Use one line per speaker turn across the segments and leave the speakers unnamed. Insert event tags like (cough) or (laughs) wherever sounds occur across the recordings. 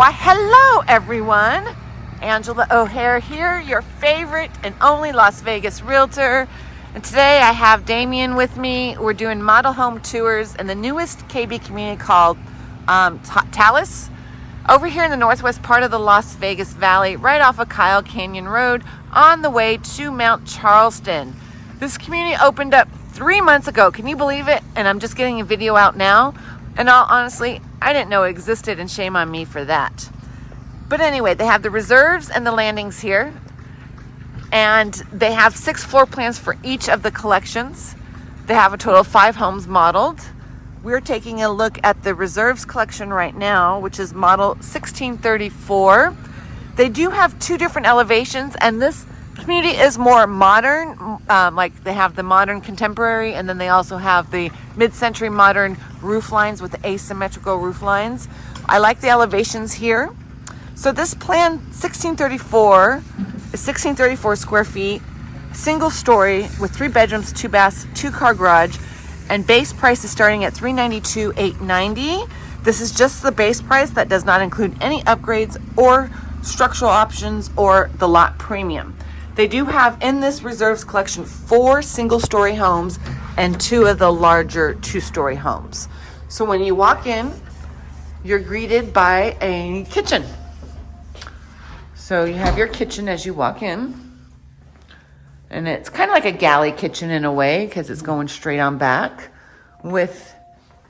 Why, hello everyone. Angela O'Hare here, your favorite and only Las Vegas realtor. And today I have Damien with me. We're doing model home tours in the newest KB community called um, Talus. Over here in the northwest part of the Las Vegas Valley, right off of Kyle Canyon Road, on the way to Mount Charleston. This community opened up three months ago. Can you believe it? And I'm just getting a video out now. And all honestly, I didn't know existed and shame on me for that. But anyway, they have the reserves and the landings here. And they have six floor plans for each of the collections. They have a total of five homes modeled. We're taking a look at the reserves collection right now, which is model 1634. They do have two different elevations and this community is more modern. Um, like they have the modern contemporary and then they also have the mid-century modern roof lines with asymmetrical roof lines. I like the elevations here. So this plan 1634 is 1634 square feet, single story with three bedrooms, two baths, two car garage, and base price is starting at 392 890 This is just the base price that does not include any upgrades or structural options or the lot premium. They do have in this reserves collection four single story homes and two of the larger two-story homes. So when you walk in, you're greeted by a kitchen. So you have your kitchen as you walk in. And it's kind of like a galley kitchen in a way because it's going straight on back with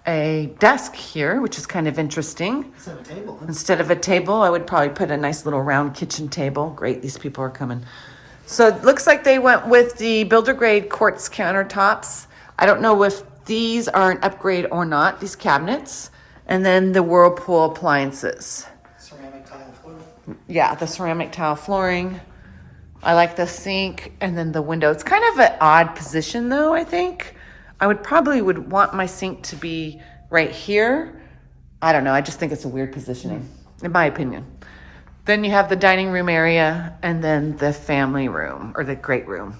a desk here, which is kind of interesting.
Instead of a table.
Instead of a table, I would probably put a nice little round kitchen table. Great, these people are coming. So it looks like they went with the builder grade quartz countertops. I don't know if these are an upgrade or not, these cabinets. And then the Whirlpool appliances.
Ceramic tile floor.
Yeah, the ceramic tile flooring. I like the sink and then the window. It's kind of an odd position though, I think. I would probably would want my sink to be right here. I don't know. I just think it's a weird positioning, in my opinion. Then you have the dining room area and then the family room or the great room.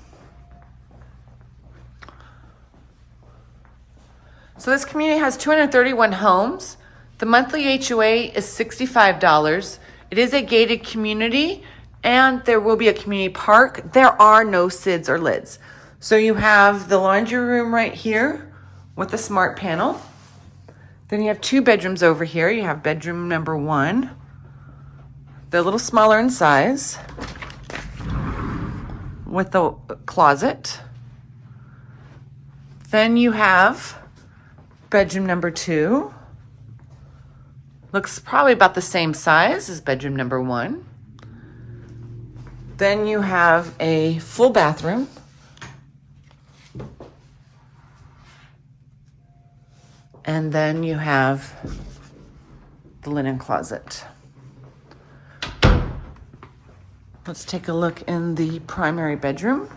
So this community has 231 homes. The monthly HOA is $65. It is a gated community and there will be a community park. There are no SIDs or LIDs. So you have the laundry room right here with the smart panel. Then you have two bedrooms over here. You have bedroom number one they're a little smaller in size with the closet. Then you have bedroom number two. Looks probably about the same size as bedroom number one. Then you have a full bathroom. And then you have the linen closet. Let's take a look in the primary bedroom.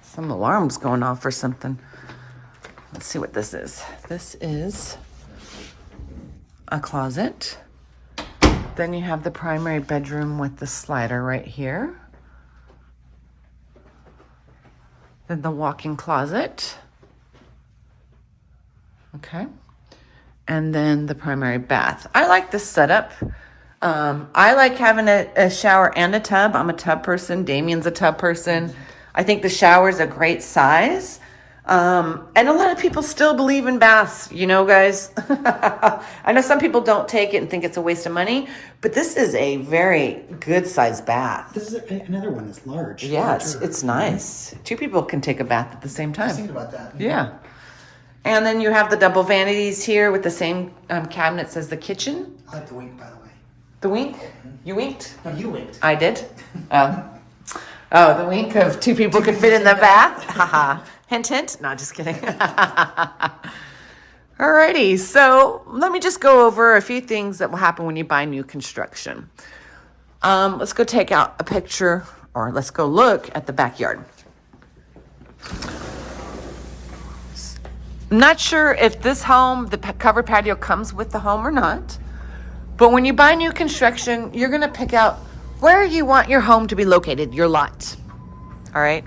Some alarms going off or something. Let's see what this is. This is a closet. Then you have the primary bedroom with the slider right here. Then the walk-in closet. Okay. And then the primary bath. I like this setup. Um, I like having a, a, shower and a tub. I'm a tub person. Damien's a tub person. I think the shower is a great size. Um, and a lot of people still believe in baths, you know, guys. (laughs) I know some people don't take it and think it's a waste of money, but this is a very good sized bath.
This is another one that's large.
Yeah, it's, it's nice. Two people can take a bath at the same time.
Thinking about that.
Yeah. And then you have the double vanities here with the same um, cabinets as the kitchen.
I like the by the way.
The wink? You winked?
No, you winked.
I did? Oh. (laughs) Oh, the wink of two people could fit in the bath? (laughs) Haha. hint, hint. No, just kidding. (laughs) Alrighty, so let me just go over a few things that will happen when you buy new construction. Um, let's go take out a picture, or let's go look at the backyard. I'm not sure if this home, the covered patio comes with the home or not. But when you buy new construction, you're going to pick out where you want your home to be located, your lot. All right.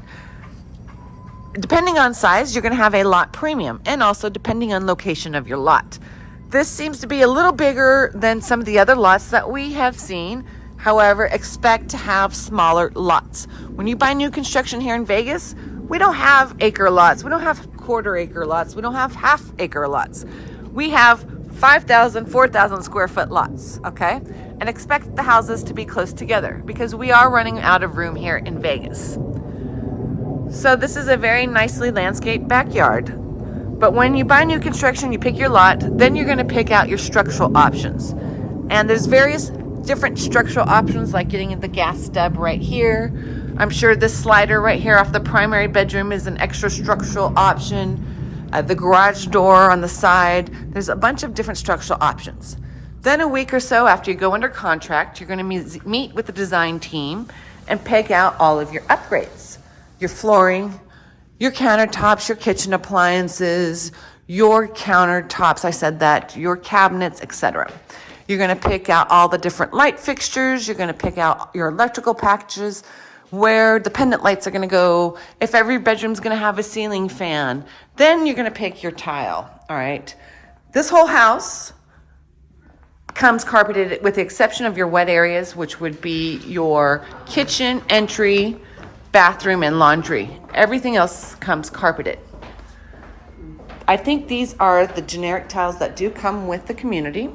Depending on size, you're going to have a lot premium and also depending on location of your lot. This seems to be a little bigger than some of the other lots that we have seen. However, expect to have smaller lots. When you buy new construction here in Vegas, we don't have acre lots. We don't have quarter acre lots. We don't have half acre lots. We have 5,000, 4,000 square foot lots, okay? And expect the houses to be close together because we are running out of room here in Vegas. So this is a very nicely landscaped backyard. But when you buy new construction, you pick your lot, then you're gonna pick out your structural options. And there's various different structural options like getting the gas stub right here. I'm sure this slider right here off the primary bedroom is an extra structural option. Uh, the garage door on the side. There's a bunch of different structural options. Then a week or so after you go under contract, you're gonna meet, meet with the design team and pick out all of your upgrades. Your flooring, your countertops, your kitchen appliances, your countertops, I said that, your cabinets, etc. You're gonna pick out all the different light fixtures, you're gonna pick out your electrical packages, where the pendant lights are gonna go, if every bedroom's gonna have a ceiling fan, then you're gonna pick your tile, all right? This whole house comes carpeted with the exception of your wet areas, which would be your kitchen, entry, bathroom, and laundry. Everything else comes carpeted. I think these are the generic tiles that do come with the community.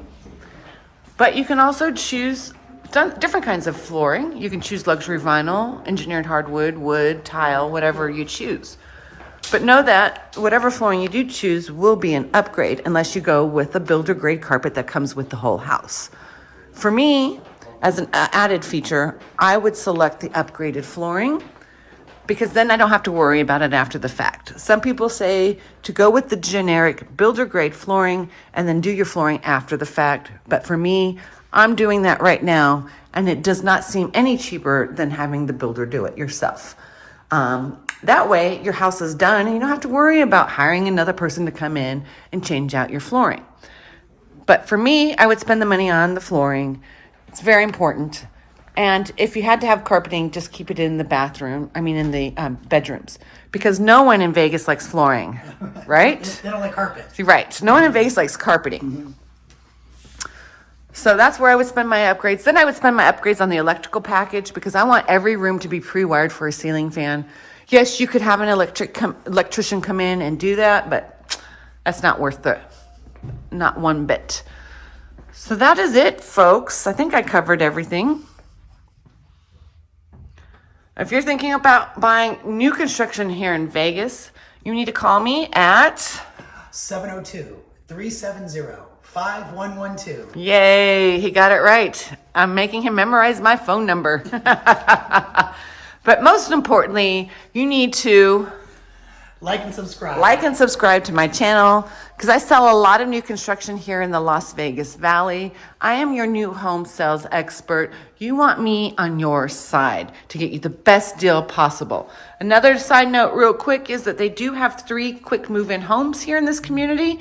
But you can also choose done- different kinds of flooring. You can choose luxury vinyl, engineered hardwood, wood, tile, whatever you choose. But know that whatever flooring you do choose will be an upgrade unless you go with a builder grade carpet that comes with the whole house. For me, as an added feature, I would select the upgraded flooring because then I don't have to worry about it after the fact. Some people say to go with the generic builder grade flooring and then do your flooring after the fact. But for me, I'm doing that right now and it does not seem any cheaper than having the builder do it yourself. Um, that way your house is done and you don't have to worry about hiring another person to come in and change out your flooring. But for me, I would spend the money on the flooring. It's very important. And if you had to have carpeting, just keep it in the bathroom, I mean, in the um, bedrooms, because no one in Vegas likes flooring, (laughs) right?
They don't like carpet.
You're right. No one in Vegas likes carpeting. So that's where I would spend my upgrades. Then I would spend my upgrades on the electrical package because I want every room to be pre-wired for a ceiling fan. Yes, you could have an electric com- electrician come in and do that, but that's not worth the not one bit. So that is it, folks. I think I covered everything. If you're thinking about buying new construction here in Vegas, you need to call me at
702 370 5112.
Yay, he got it right. I'm making him memorize my phone number. (laughs) but most importantly, you need to
Like and subscribe.
like and subscribe to my channel because I sell a lot of new construction here in the Las Vegas Valley. I am your new home sales expert. You want me on your side to get you the best deal possible. Another side note, real quick, is that they do have three quick move in homes here in this community.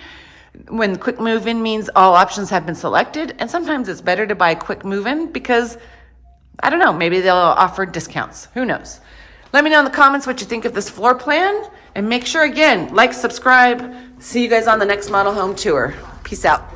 When quick move in means all options have been selected, and sometimes it's better to buy quick move in because I don't know, maybe they'll offer discounts. Who knows? Let me know in the comments what you think of this floor plan. And make sure, again, like, subscribe. See you guys on the next model home tour. Peace out.